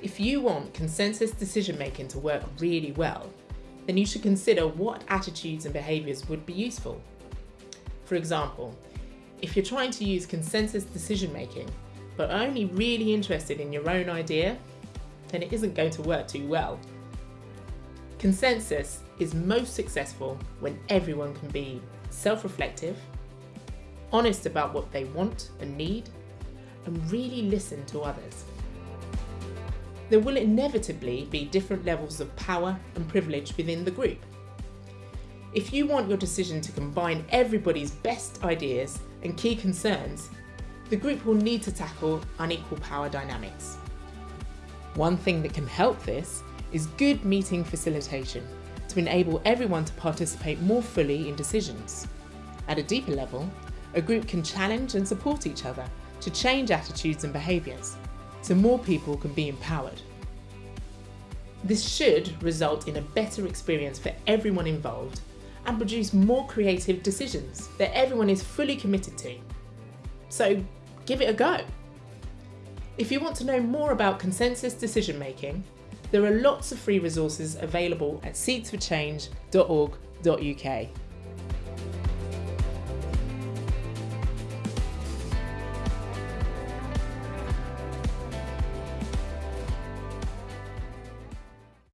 If you want consensus decision making to work really well, then you should consider what attitudes and behaviours would be useful. For example, if you're trying to use consensus decision making but are only really interested in your own idea, then it isn't going to work too well. Consensus is most successful when everyone can be self reflective, honest about what they want and need, and really listen to others. There will inevitably be different levels of power and privilege within the group. If you want your decision to combine everybody's best ideas and key concerns, the group will need to tackle unequal power dynamics. One thing that can help this is good meeting facilitation to enable everyone to participate more fully in decisions. At a deeper level, a group can challenge and support each other to change attitudes and behaviours so more people can be empowered. This should result in a better experience for everyone involved and produce more creative decisions that everyone is fully committed to. So give it a go. If you want to know more about consensus decision making, there are lots of free resources available at seedsforchange.org.uk.